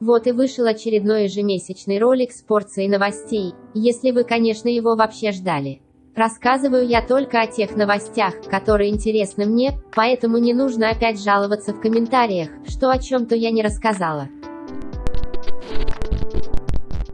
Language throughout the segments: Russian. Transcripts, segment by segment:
Вот и вышел очередной ежемесячный ролик с порцией новостей, если вы, конечно, его вообще ждали. Рассказываю я только о тех новостях, которые интересны мне, поэтому не нужно опять жаловаться в комментариях, что о чем-то я не рассказала.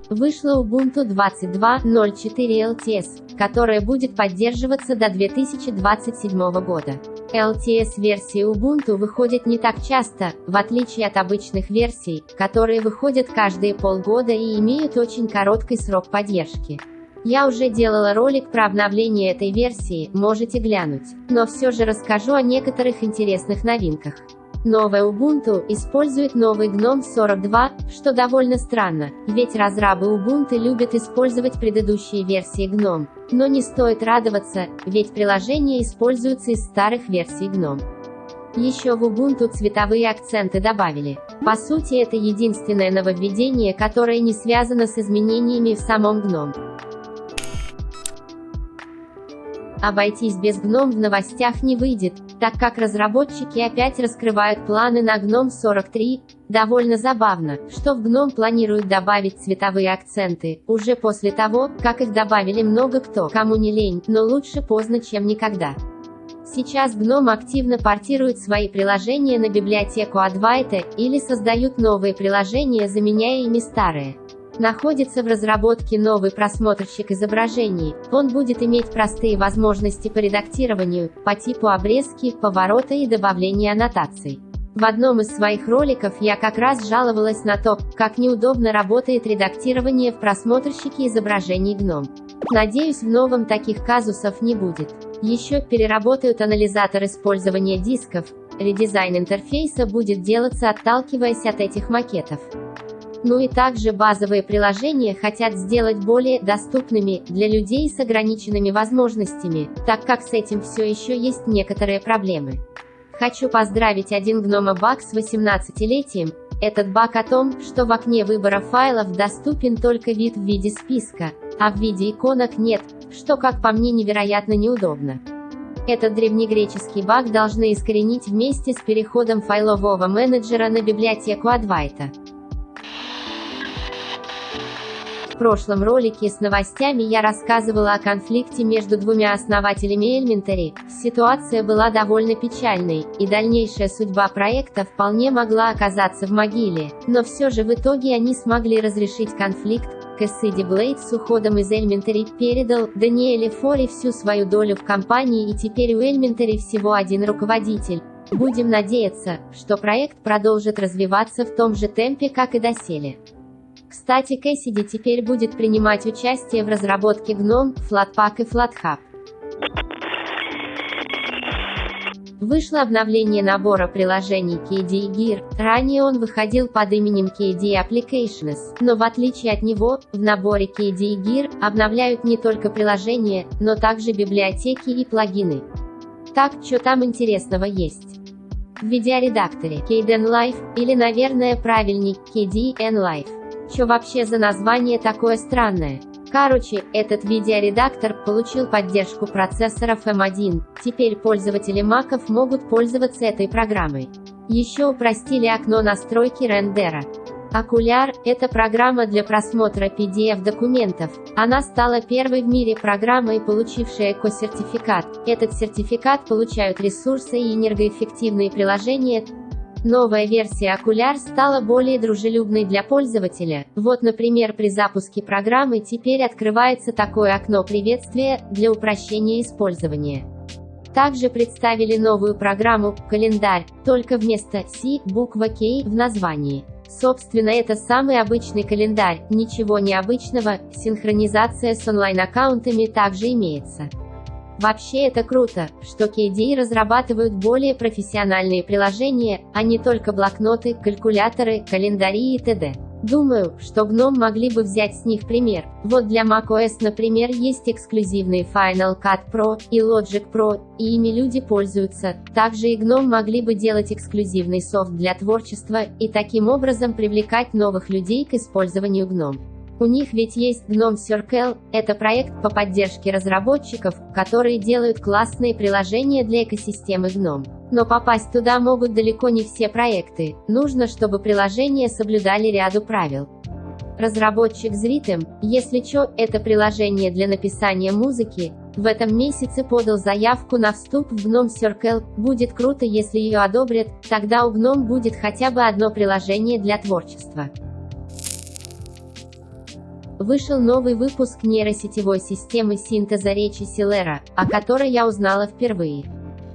Вышла Ubuntu 22.04 LTS, которая будет поддерживаться до 2027 года. LTS-версии Ubuntu выходят не так часто, в отличие от обычных версий, которые выходят каждые полгода и имеют очень короткий срок поддержки. Я уже делала ролик про обновление этой версии, можете глянуть. Но все же расскажу о некоторых интересных новинках. Новая Ubuntu использует новый GNOME 42, что довольно странно, ведь разрабы Ubuntu любят использовать предыдущие версии GNOME. Но не стоит радоваться, ведь приложения используются из старых версий GNOME. Еще в Ubuntu цветовые акценты добавили. По сути это единственное нововведение, которое не связано с изменениями в самом GNOME. Обойтись без GNOME в новостях не выйдет, так как разработчики опять раскрывают планы на GNOME 43. Довольно забавно, что в GNOME планируют добавить цветовые акценты, уже после того, как их добавили много кто, кому не лень, но лучше поздно, чем никогда. Сейчас GNOME активно портирует свои приложения на библиотеку Advaita, или создают новые приложения, заменяя ими старые. Находится в разработке новый просмотрщик изображений. Он будет иметь простые возможности по редактированию, по типу обрезки, поворота и добавления аннотаций. В одном из своих роликов я как раз жаловалась на то, как неудобно работает редактирование в просмотрщике изображений GNOME. Надеюсь в новом таких казусов не будет. Еще переработают анализатор использования дисков, редизайн интерфейса будет делаться отталкиваясь от этих макетов. Ну и также базовые приложения хотят сделать более доступными для людей с ограниченными возможностями, так как с этим все еще есть некоторые проблемы. Хочу поздравить один гнома баг с 18-летием. Этот баг о том, что в окне выбора файлов доступен только вид в виде списка, а в виде иконок нет, что как по мне невероятно неудобно. Этот древнегреческий баг должны искоренить вместе с переходом файлового менеджера на библиотеку Advaita. В прошлом ролике с новостями я рассказывала о конфликте между двумя основателями Elementary. Ситуация была довольно печальной, и дальнейшая судьба проекта вполне могла оказаться в могиле. Но все же в итоге они смогли разрешить конфликт, Кэссиди Блейд с уходом из Elementary передал Даниэле Фори всю свою долю в компании и теперь у Elementary всего один руководитель. Будем надеяться, что проект продолжит развиваться в том же темпе, как и доселе. Кстати Кэссиди теперь будет принимать участие в разработке GNOME, Flatpak и FlatHub. Вышло обновление набора приложений KDE Gear, ранее он выходил под именем KDE Applications, но в отличие от него, в наборе KDE Gear обновляют не только приложения, но также библиотеки и плагины. Так, что там интересного есть? В видеоредакторе KDE Live, или, наверное, правильней, KDE Live. Чё вообще за название такое странное? Короче, этот видеоредактор получил поддержку процессоров M1, теперь пользователи маков могут пользоваться этой программой. Еще упростили окно настройки рендера. Окуляр – это программа для просмотра PDF-документов. Она стала первой в мире программой, получившей эко-сертификат. Этот сертификат получают ресурсы и энергоэффективные приложения, Новая версия Окуляр стала более дружелюбной для пользователя. Вот, например, при запуске программы теперь открывается такое окно приветствия для упрощения использования. Также представили новую программу «Календарь», только вместо «Си» буква «К» в названии. Собственно, это самый обычный календарь, ничего необычного, синхронизация с онлайн-аккаунтами также имеется. Вообще это круто, что KDE разрабатывают более профессиональные приложения, а не только блокноты, калькуляторы, календари и т.д. Думаю, что GNOME могли бы взять с них пример. Вот для macOS, например, есть эксклюзивные Final Cut Pro и Logic Pro, и ими люди пользуются. Также и GNOME могли бы делать эксклюзивный софт для творчества, и таким образом привлекать новых людей к использованию GNOME. У них ведь есть GNOME Circle, это проект по поддержке разработчиков, которые делают классные приложения для экосистемы GNOME. Но попасть туда могут далеко не все проекты, нужно, чтобы приложения соблюдали ряду правил. Разработчик Zritem, если чё, это приложение для написания музыки, в этом месяце подал заявку на вступ в GNOME Circle, будет круто если ее одобрят, тогда у GNOME будет хотя бы одно приложение для творчества. Вышел новый выпуск нейросетевой системы синтеза речи Силера, о которой я узнала впервые.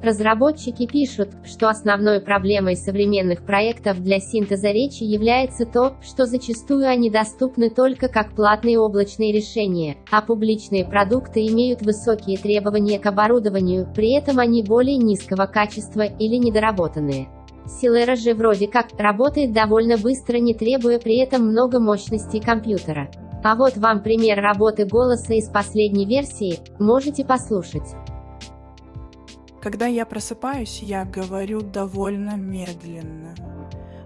Разработчики пишут, что основной проблемой современных проектов для синтеза речи является то, что зачастую они доступны только как платные облачные решения, а публичные продукты имеют высокие требования к оборудованию, при этом они более низкого качества или недоработанные. Силера же вроде как работает довольно быстро, не требуя при этом много мощности компьютера. А вот вам пример работы голоса из последней версии, можете послушать. Когда я просыпаюсь, я говорю довольно медленно.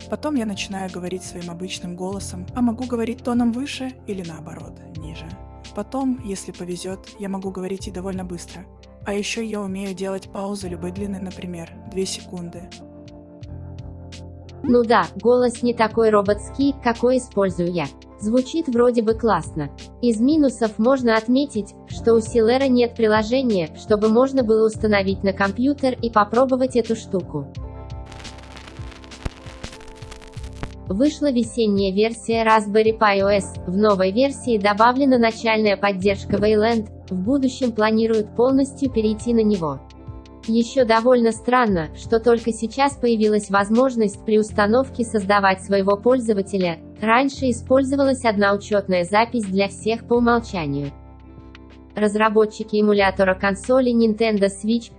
Потом я начинаю говорить своим обычным голосом, а могу говорить тоном выше или наоборот, ниже. Потом, если повезет, я могу говорить и довольно быстро. А еще я умею делать паузы любой длины, например, 2 секунды. Ну да, голос не такой роботский, какой использую я. Звучит вроде бы классно. Из минусов можно отметить, что у Силера нет приложения, чтобы можно было установить на компьютер и попробовать эту штуку. Вышла весенняя версия Raspberry Pi OS, в новой версии добавлена начальная поддержка Wayland, в будущем планируют полностью перейти на него. Еще довольно странно, что только сейчас появилась возможность при установке создавать своего пользователя, раньше использовалась одна учетная запись для всех по умолчанию. Разработчики эмулятора консоли Nintendo Switch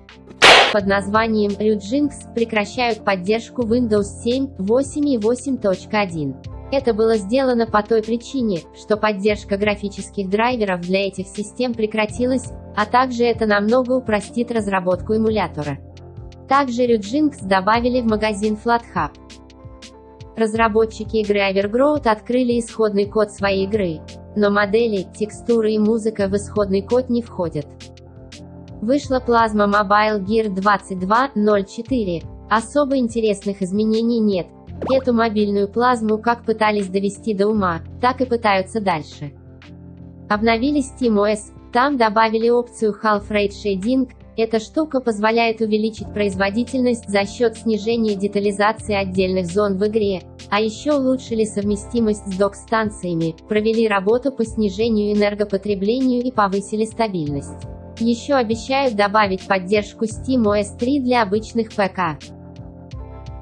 под названием Ryujinx прекращают поддержку Windows 7, 8 и 8.1. Это было сделано по той причине, что поддержка графических драйверов для этих систем прекратилась, а также это намного упростит разработку эмулятора. Также Ryujinx добавили в магазин FlatHub. Разработчики игры Evergrowth открыли исходный код своей игры, но модели, текстуры и музыка в исходный код не входят. Вышла плазма Mobile Gear 22.04, особо интересных изменений нет, Эту мобильную плазму как пытались довести до ума, так и пытаются дальше. Обновили SteamOS, там добавили опцию Half Rate Shading, эта штука позволяет увеличить производительность за счет снижения детализации отдельных зон в игре, а еще улучшили совместимость с док-станциями, провели работу по снижению энергопотреблению и повысили стабильность. Еще обещают добавить поддержку SteamOS 3 для обычных ПК.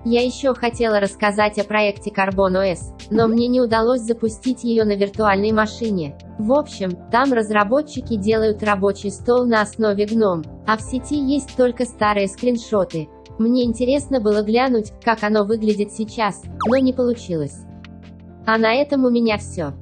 Я еще хотела рассказать о проекте Carbon OS, но мне не удалось запустить ее на виртуальной машине. В общем, там разработчики делают рабочий стол на основе GNOME, а в сети есть только старые скриншоты. Мне интересно было глянуть, как оно выглядит сейчас, но не получилось. А на этом у меня все.